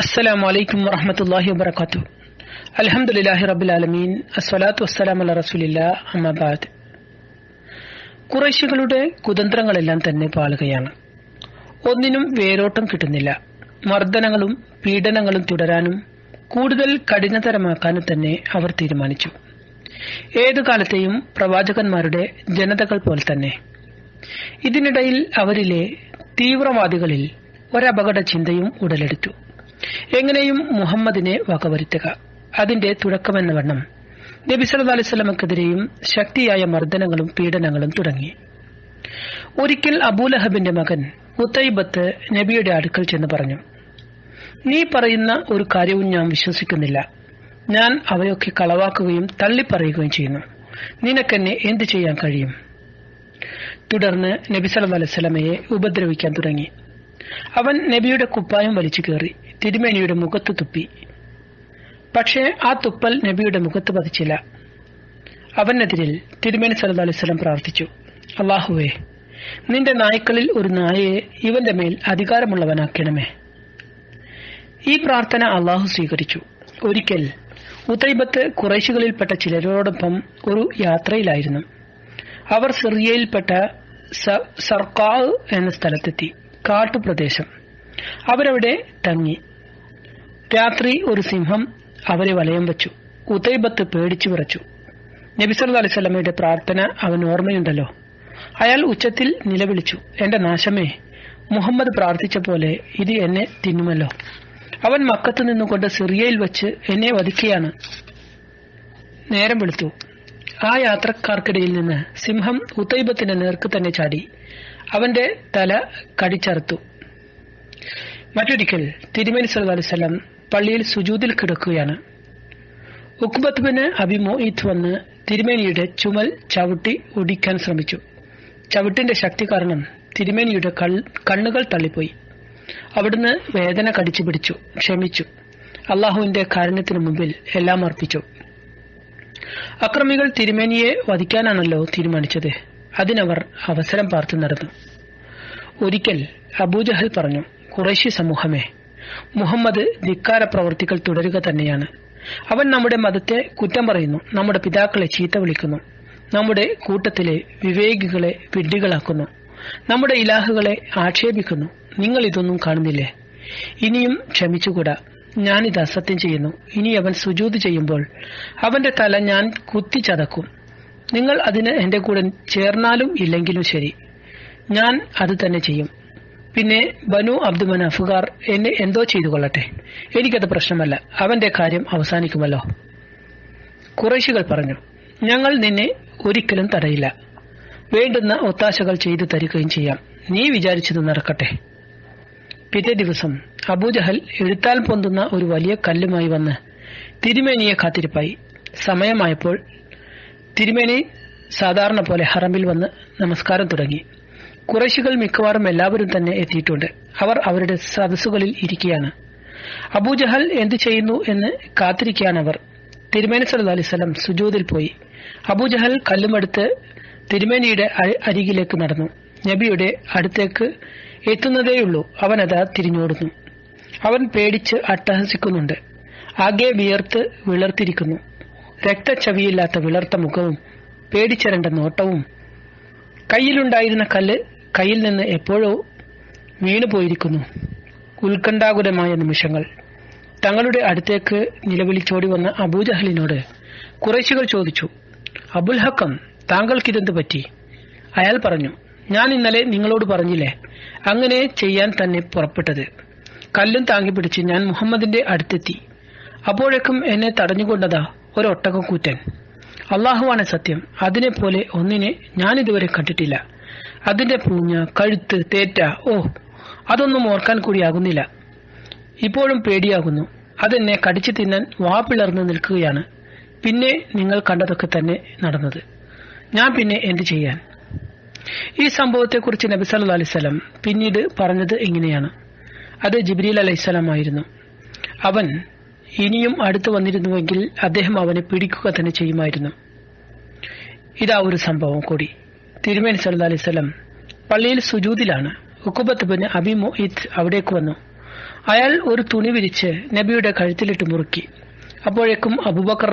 അസ്സലാമു അലൈക്കും വറഹമത്തല്ലാഹി വബർക്കാത്തു അലഹമുല്ലാഹി റബുലാലമീൻ അസ്വലാത്തു വസ്സലാം അല്ല റസൂലില്ല അഹമ്മദാദ് കുറേശികളുടെ കുതന്ത്രങ്ങളെല്ലാം തന്നെ പാളുകയാണ്. ഒന്നിനും വേരോട്ടം കിട്ടുന്നില്ല. മർദ്ദനങ്ങളും പീഡനങ്ങളും തുടരാനും കൂടുതൽ കഠിനതരമാക്കാനും തന്നെ അവർ തീരുമാനിച്ചു. ഏതു കാലത്തെയും പ്രവാചകന്മാരുടെ ജനതകൾ പോലെ തന്നെ. ഇതിനിടയിൽ അവരിലെ തീവ്രവാദികളിൽ ഒരപകട ചിന്തയും ഉടലെടുത്തു. എങ്ങനെയും മുഹമ്മദിനെ വകവരുത്തുക. അതിന്റെ തുടക്കമെന്ന വണ്ണം. നബി സല്ലു അലൈഹി വസല്ലമക്കെതിരെയും ശക്തിയായ മർദ്ദനങ്ങളും പീഡനങ്ങളും തുടങ്ങി. ഒരിക്കൽ അബൂലഹബിന്റെ മകൻ മുത്തൈബത്ത് നബിയുടെ അടുക്കൽ ചെന്ന് പറഞ്ഞു നീ പറയുന്ന ഒരു കാര്യവും ഞാൻ വിശ്വസിക്കുന്നില്ല. ഞാൻ അവയൊക്കെ കളവാക്കുകയും തള്ളിപ്പറയുകയും ചെയ്യുന്നു. നിനക്കെന്നെ എന്തു ചെയ്യാൻ കഴിയും? തുടർന്ന് നബി സല്ലല്ലാഹു അലൈഹി വസല്ലമയെ ഉപദ്രവിക്കാൻ തുടങ്ങി. അവൻ നബിയുടെ കുപ്പായം വലിച്ചു കയറി. തിരുമേനിയുടെ മുഖത്ത് തുപ്പി. പക്ഷേ ആ തുപ്പൽ നബിയുടെ മുഖത്ത് പതിച്ചില്ല. അവനെതിരിൽ തിരുമേനി സല്ലല്ലാഹു അലൈഹി വസല്ലം പ്രാർത്ഥിച്ചു. അള്ളാഹുവേ നിന്റെ നായ്ക്കളിൽ ഒരു നായയെ ഇവന്റെ മേൽ അധികാരമുള്ളവനാക്കണമേ. ഈ പ്രാർത്ഥന അള്ളാഹു സ്വീകരിച്ചു. ഒരിക്കൽ ഉത്തൈബത്ത് കുറേശികളിൽപ്പെട്ട ചിലരോടൊപ്പം ഒരു യാത്രയിലായിരുന്നു. അവർ സിറിയയിൽപ്പെട്ട സർക്കാവ് എന്ന സ്ഥലത്തെത്തി കാട്ടുപ്രദേശം. അവരവിടെ തങ്ങി. രാത്രി ഒരു സിംഹം അവരെ വലയം വച്ചു. ഉദൈബത്ത് പേടിച്ചു വിറച്ചു. നബിസല്ല അലിസ്വല്ലമയുടെ പ്രാർത്ഥന അവൻ ഓർമ്മയുണ്ടല്ലോ. അയാൾ ഉച്ചത്തിൽ നിലവിളിച്ചു. എന്റെ നാശമേ മുഹമ്മദ് പ്രാർത്ഥിച്ച പോലെ ഇത് എന്നെ തിന്നുമല്ലോ. അവൻ മക്കത്ത് നിന്നുകൊണ്ട് സിറിയയിൽ വെച്ച് എന്നെ വധിക്കുകയാണ് നേരം വെളുത്തു. ആ യാത്രക്കാർക്കിടയിൽ നിന്ന് സിംഹം ഉത്തൈബത്തിന്റെ നേർക്ക് തന്നെ ചാടി. അവന്റെ തല കടിച്ചറുത്തു. മറ്റൊരിക്കൽ തിരുമേനി വസല്ലം പള്ളിയിൽ സുജൂതിൽ കിടക്കുകയാണ്. ഉക്ബത്ത് ബിന് വന്ന് തിരുമേനിയുടെ ചുമൽ ചവിട്ടി ഒടിക്കാൻ ശ്രമിച്ചു. ചവിട്ടിന്റെ ശക്തി കാരണം തിരുമേനിയുടെ കണ്ണുകൾ തള്ളിപ്പോയി. അവിടുന്ന് വേദന കടിച്ചു പിടിച്ചു ക്ഷമിച്ചു. അള്ളാഹുവിന്റെ കാരണത്തിന് മുമ്പിൽ എല്ലാം അർപ്പിച്ചു. അക്രമികൾ തിരുമേനിയെ വധിക്കാനാണല്ലോ തീരുമാനിച്ചത്. അതിനവർ അവസരം പാർത്തു നടന്നു. ഒരിക്കൽ അബൂജഹൽ പറഞ്ഞു കുറേശി സമൂഹമേ മുഹമ്മദ് ധിക്കാര പ്രവർത്തികൾ തുടരുക തന്നെയാണ്. അവൻ നമ്മുടെ മതത്തെ കുറ്റം പറയുന്നു നമ്മുടെ പിതാക്കളെ ചീത്ത വിളിക്കുന്നു നമ്മുടെ കൂട്ടത്തിലെ വിവേകികളെ വിഡ്ഢികളാക്കുന്നു നമ്മുടെ ഇലാഹുകളെ ആക്ഷേപിക്കുന്നു. നിങ്ങൾ ഇതൊന്നും കാണുന്നില്ലേ? ഇനിയും ക്ഷമിച്ചുകൂടാ. ഞാനിത് അസത്യം ചെയ്യുന്നു. ഇനി അവൻ സുജൂത് ചെയ്യുമ്പോൾ അവന്റെ തല ഞാൻ കുത്തിച്ചതക്കും നിങ്ങൾ അതിന് എന്റെ കൂടെ ചേർന്നാലും ഇല്ലെങ്കിലും ശരി. ഞാൻ അത് തന്നെ ചെയ്യും. പിന്നെ ബനു അബ്ദു മനാഫുകാർ എന്നെ എന്തോ ചെയ്തു കൊള്ളട്ടെ. എനിക്കത് പ്രശ്നമല്ല. അവന്റെ കാര്യം അവസാനിക്കുമല്ലോ. കുറേശികൾ പറഞ്ഞു ഞങ്ങൾ നിന്നെ ഒരിക്കലും തടയില്ല. വേണ്ടുന്ന ഒത്താശകൾ ചെയ്തു തരികയും ചെയ്യാം. നീ വിചാരിച്ചത് നടക്കട്ടെ. പിറ്റേ ദിവസം അബൂജഹൽ എഴുത്താൽ പൊന്തുന്ന ഒരു വലിയ കല്ലുമായി വന്ന് തിരുമേനിയെ കാത്തിരിപ്പായി. സമയമായപ്പോൾ തിരുമേനി സാധാരണ പോലെ ഹറമിൽ വന്ന് നമസ്കാരം തുടങ്ങി. കുറേശികൾ മിക്കവാറും എല്ലാവരും തന്നെ എത്തിയിട്ടുണ്ട്. അവർ അവരുടെ സദസ്സുകളിൽ ഇരിക്കുകയാണ്. അബൂജഹൽ എന്തു ചെയ്യുന്നു എന്ന് കാത്തിരിക്കാൻ അവർ. തിരുമേനി സല്ലു അലിസ്ലം സുജൂതിൽ പോയി. അബൂജഹൽ കല്ലുമെടുത്ത് തിരുമേനിയുടെ അരികിലേക്ക് നടന്നു. നബിയുടെ അടുത്തേക്ക് എത്തുന്നതേയുള്ളൂ. അവനതാ തിരിഞ്ഞോടുന്നു. അവൻ പേടിച്ച് അട്ടഹസിക്കുന്നുണ്ട്. ആകെ വിയർത്ത് വിളർത്തിരിക്കുന്നു. രക്തച്ചവിയില്ലാത്ത വിളർത്ത മുഖവും പേടിച്ചരണ്ട നോട്ടവും. കയ്യിലുണ്ടായിരുന്ന കല്ല് കയ്യിൽ നിന്ന് എപ്പോഴോ വീണുപോയിരിക്കുന്നു ഉത്കണ്ഠാകുലമായ നിമിഷങ്ങൾ. തങ്ങളുടെ അടുത്തേക്ക് നിലവിളിച്ചോടി വന്ന അബൂജഹലിനോട് കുറേശികൾ ചോദിച്ചു അബുൽ ഹക്കം താങ്കൾക്കിതെന്ത് പറ്റി? അയാൾ പറഞ്ഞു ഞാൻ ഇന്നലെ നിങ്ങളോട് പറഞ്ഞില്ലേ അങ്ങനെ ചെയ്യാൻ തന്നെ പുറപ്പെട്ടത്. കല്ലും താങ്ങി പിടിച്ച് ഞാൻ മുഹമ്മദിന്റെ അടുത്തെത്തി. അപ്പോഴേക്കും എന്നെ തടഞ്ഞുകൊണ്ടതാ ഒരൊട്ടകം കൂറ്റൻ അള്ളാഹുവാണ് സത്യം. അതിനെപ്പോലെ പോലെ ഒന്നിനെ ഞാനിതുവരെ കണ്ടിട്ടില്ല. അതിന്റെ പൂഞ്ഞ കഴുത്ത് തേറ്റ ഓ അതൊന്നും ഓർക്കാൻ കൂടിയാകുന്നില്ല. ഇപ്പോഴും പേടിയാകുന്നു. അതെന്നെ കടിച്ചു തിന്നാൻ വാ പിളർന്നു നിൽക്കുകയാണ്. പിന്നെ നിങ്ങൾ കണ്ടതൊക്കെ തന്നെ നടന്നത്. ഞാൻ പിന്നെ എന്ത് ചെയ്യാൻ? ഈ സംഭവത്തെക്കുറിച്ച് നബി സല്ലു അലൈവലം പിന്നീട് പറഞ്ഞത് ഇങ്ങനെയാണ്. അത് ജിബ്രീൽ അലൈഹിസ്സലാം ആയിരുന്നു. അവൻ ഇനിയും അടുത്തു വന്നിരുന്നുവെങ്കിൽ അദ്ദേഹം അവനെ പിടിക്കുക തന്നെ ചെയ്യുമായിരുന്നു. ഇതാ ഒരു സംഭവം കൂടി. തിരുമേനി സല്ലു അലൈവലം പള്ളിയിൽ സുജൂതിലാണ്. ഉക്കുബത്ത് ബിൻ അബി മൊയ്ത്ത് അവിടേക്ക് വന്നു. അയാൾ ഒരു തുണി വിരിച്ച് നബിയുടെ കഴുത്തിലിട്ട് മുറുക്കി. അപ്പോഴേക്കും അബൂബക്കർ